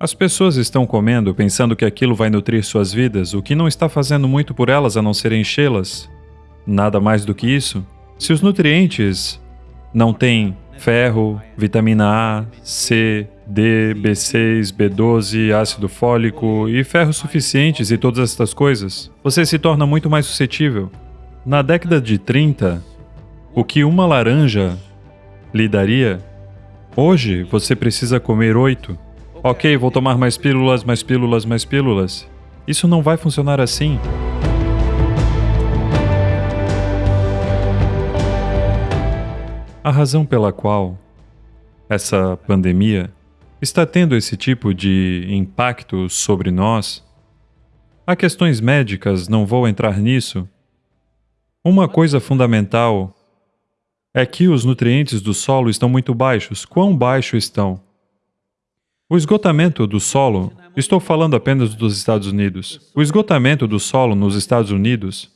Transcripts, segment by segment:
As pessoas estão comendo pensando que aquilo vai nutrir suas vidas, o que não está fazendo muito por elas a não ser enchê-las. Nada mais do que isso. Se os nutrientes não têm ferro, vitamina A, C, D, B6, B12, ácido fólico e ferro suficientes e todas estas coisas, você se torna muito mais suscetível. Na década de 30, o que uma laranja lhe daria, hoje você precisa comer oito. Ok, vou tomar mais pílulas, mais pílulas, mais pílulas. Isso não vai funcionar assim. A razão pela qual essa pandemia está tendo esse tipo de impacto sobre nós, há questões médicas, não vou entrar nisso. Uma coisa fundamental é que os nutrientes do solo estão muito baixos. Quão baixos estão? O esgotamento do solo, estou falando apenas dos Estados Unidos, o esgotamento do solo nos Estados Unidos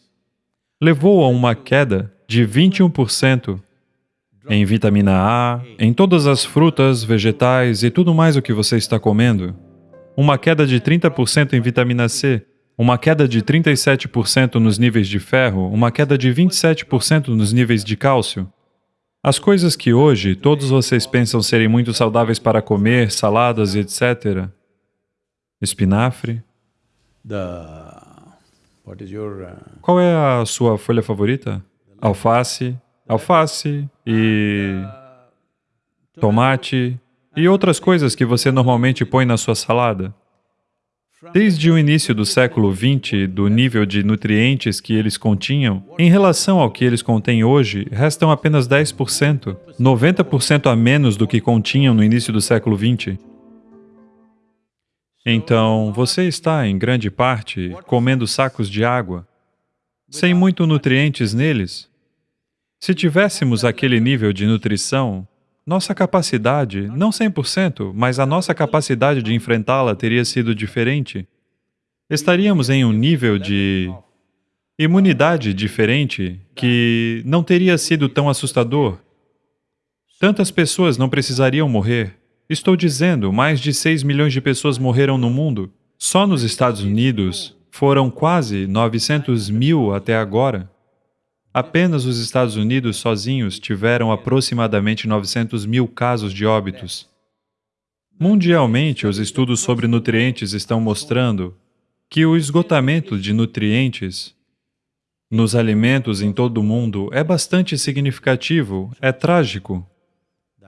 levou a uma queda de 21% em vitamina A, em todas as frutas, vegetais e tudo mais o que você está comendo, uma queda de 30% em vitamina C, uma queda de 37% nos níveis de ferro, uma queda de 27% nos níveis de cálcio, as coisas que hoje todos vocês pensam serem muito saudáveis para comer, saladas e etc. Espinafre. Uh, Qual é a sua folha favorita? Alface, alface e tomate e outras coisas que você normalmente põe na sua salada. Desde o início do século XX, do nível de nutrientes que eles continham, em relação ao que eles contêm hoje, restam apenas 10%, 90% a menos do que continham no início do século XX. Então, você está, em grande parte, comendo sacos de água, sem muito nutrientes neles. Se tivéssemos aquele nível de nutrição, nossa capacidade, não 100%, mas a nossa capacidade de enfrentá-la teria sido diferente. Estaríamos em um nível de imunidade diferente que não teria sido tão assustador. Tantas pessoas não precisariam morrer. Estou dizendo, mais de 6 milhões de pessoas morreram no mundo. Só nos Estados Unidos foram quase 900 mil até agora. Apenas os Estados Unidos sozinhos tiveram aproximadamente 900 mil casos de óbitos. Mundialmente, os estudos sobre nutrientes estão mostrando que o esgotamento de nutrientes nos alimentos em todo o mundo é bastante significativo, é trágico.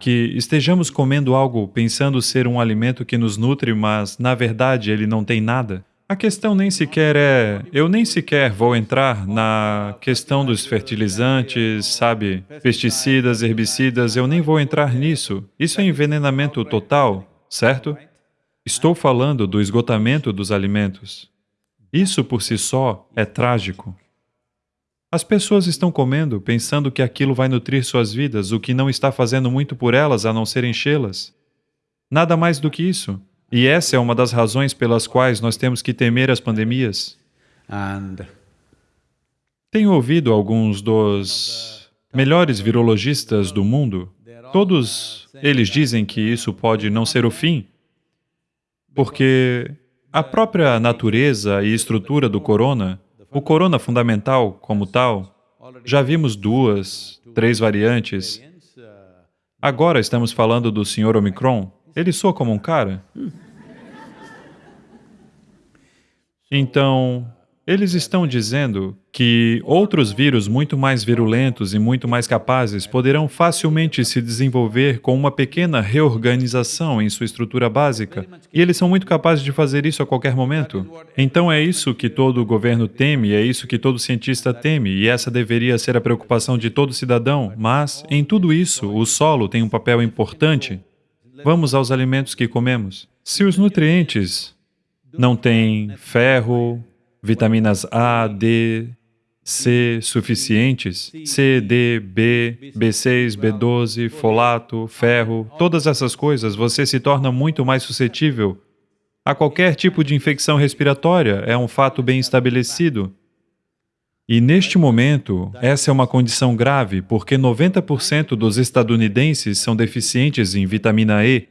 Que estejamos comendo algo pensando ser um alimento que nos nutre, mas, na verdade, ele não tem nada. A questão nem sequer é... Eu nem sequer vou entrar na questão dos fertilizantes, sabe? Pesticidas, herbicidas, eu nem vou entrar nisso. Isso é envenenamento total, certo? Estou falando do esgotamento dos alimentos. Isso por si só é trágico. As pessoas estão comendo pensando que aquilo vai nutrir suas vidas, o que não está fazendo muito por elas a não ser enchê-las. Nada mais do que isso. E essa é uma das razões pelas quais nós temos que temer as pandemias. Tenho ouvido alguns dos melhores virologistas do mundo. Todos eles dizem que isso pode não ser o fim, porque a própria natureza e estrutura do corona, o corona fundamental como tal, já vimos duas, três variantes. Agora estamos falando do Sr. Omicron. Ele soa como um cara? Então, eles estão dizendo que outros vírus muito mais virulentos e muito mais capazes poderão facilmente se desenvolver com uma pequena reorganização em sua estrutura básica, e eles são muito capazes de fazer isso a qualquer momento. Então é isso que todo governo teme, é isso que todo cientista teme, e essa deveria ser a preocupação de todo cidadão, mas, em tudo isso, o solo tem um papel importante. Vamos aos alimentos que comemos. Se os nutrientes não tem ferro, vitaminas A, D, C suficientes, C, D, B, B6, B12, folato, ferro, todas essas coisas, você se torna muito mais suscetível a qualquer tipo de infecção respiratória, é um fato bem estabelecido. E neste momento, essa é uma condição grave, porque 90% dos estadunidenses são deficientes em vitamina E,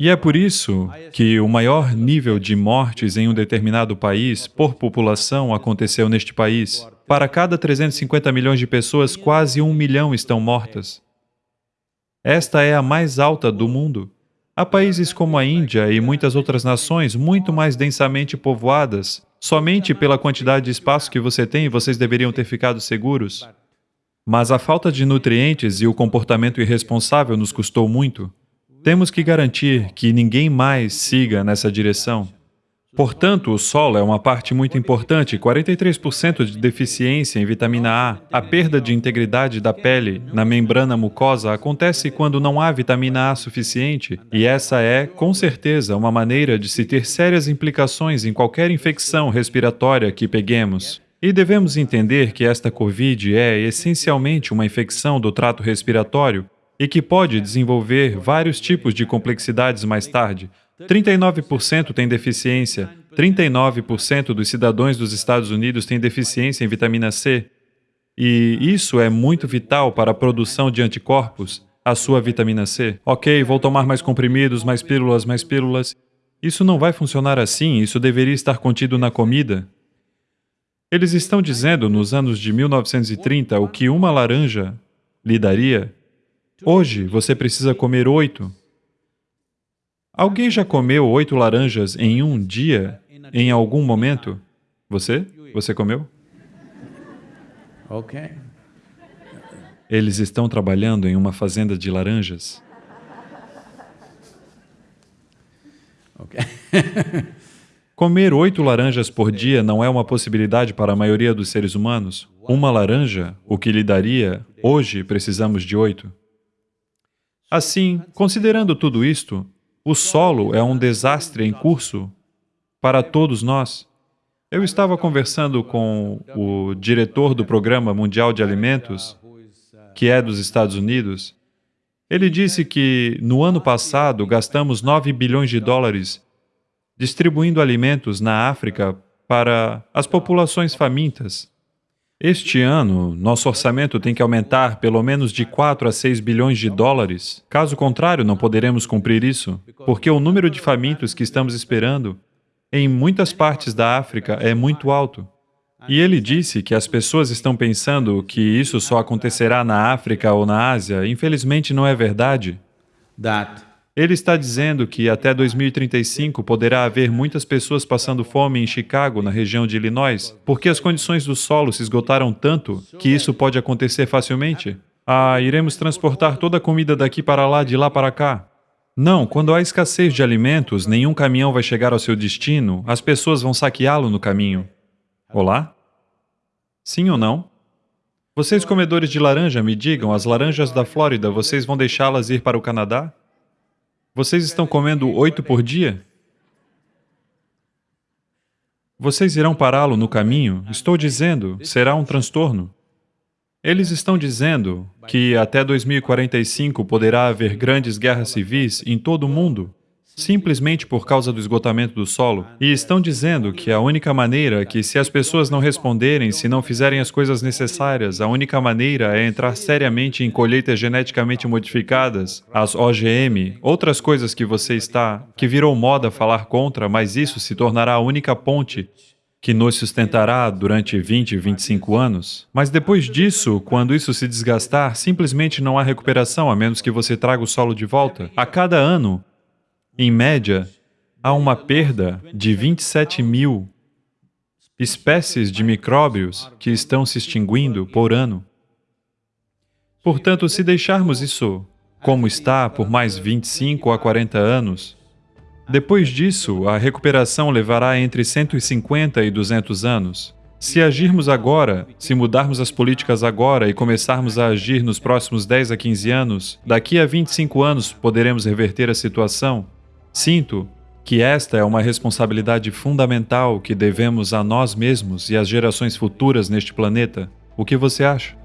E é por isso que o maior nível de mortes em um determinado país por população aconteceu neste país. Para cada 350 milhões de pessoas, quase um milhão estão mortas. Esta é a mais alta do mundo. Há países como a Índia e muitas outras nações muito mais densamente povoadas. Somente pela quantidade de espaço que você tem, vocês deveriam ter ficado seguros. Mas a falta de nutrientes e o comportamento irresponsável nos custou muito. Temos que garantir que ninguém mais siga nessa direção. Portanto, o solo é uma parte muito importante, 43% de deficiência em vitamina A. A perda de integridade da pele na membrana mucosa acontece quando não há vitamina A suficiente, e essa é, com certeza, uma maneira de se ter sérias implicações em qualquer infecção respiratória que peguemos. E devemos entender que esta COVID é essencialmente uma infecção do trato respiratório e que pode desenvolver vários tipos de complexidades mais tarde. 39% tem deficiência, 39% dos cidadãos dos Estados Unidos têm deficiência em vitamina C. E isso é muito vital para a produção de anticorpos, a sua vitamina C. Ok, vou tomar mais comprimidos, mais pílulas, mais pílulas. Isso não vai funcionar assim, isso deveria estar contido na comida. Eles estão dizendo, nos anos de 1930, o que uma laranja lhe daria Hoje, você precisa comer oito. Alguém já comeu oito laranjas em um dia, em algum momento? Você? Você comeu? Ok. Eles estão trabalhando em uma fazenda de laranjas. Ok. Comer oito laranjas por dia não é uma possibilidade para a maioria dos seres humanos. Uma laranja, o que lhe daria, hoje precisamos de oito. Assim, considerando tudo isto, o solo é um desastre em curso para todos nós. Eu estava conversando com o diretor do Programa Mundial de Alimentos, que é dos Estados Unidos. Ele disse que, no ano passado, gastamos 9 bilhões de dólares distribuindo alimentos na África para as populações famintas. Este ano, nosso orçamento tem que aumentar pelo menos de 4 a 6 bilhões de dólares. Caso contrário, não poderemos cumprir isso, porque o número de famintos que estamos esperando em muitas partes da África é muito alto. E ele disse que as pessoas estão pensando que isso só acontecerá na África ou na Ásia. Infelizmente, não é verdade. Ele está dizendo que até 2035 poderá haver muitas pessoas passando fome em Chicago, na região de Illinois, porque as condições do solo se esgotaram tanto que isso pode acontecer facilmente. Ah, iremos transportar toda a comida daqui para lá, de lá para cá. Não, quando há escassez de alimentos, nenhum caminhão vai chegar ao seu destino, as pessoas vão saqueá-lo no caminho. Olá? Sim ou não? Vocês comedores de laranja, me digam, as laranjas da Flórida, vocês vão deixá-las ir para o Canadá? Vocês estão comendo oito por dia? Vocês irão pará-lo no caminho? Estou dizendo, será um transtorno. Eles estão dizendo que até 2045 poderá haver grandes guerras civis em todo o mundo simplesmente por causa do esgotamento do solo. E estão dizendo que a única maneira que, se as pessoas não responderem, se não fizerem as coisas necessárias, a única maneira é entrar seriamente em colheitas geneticamente modificadas, as OGM, outras coisas que você está, que virou moda falar contra, mas isso se tornará a única ponte que nos sustentará durante 20, 25 anos. Mas depois disso, quando isso se desgastar, simplesmente não há recuperação, a menos que você traga o solo de volta. A cada ano, em média, há uma perda de 27 mil espécies de micróbios que estão se extinguindo por ano. Portanto, se deixarmos isso como está por mais 25 a 40 anos, depois disso, a recuperação levará entre 150 e 200 anos. Se agirmos agora, se mudarmos as políticas agora e começarmos a agir nos próximos 10 a 15 anos, daqui a 25 anos poderemos reverter a situação Sinto que esta é uma responsabilidade fundamental que devemos a nós mesmos e às gerações futuras neste planeta. O que você acha?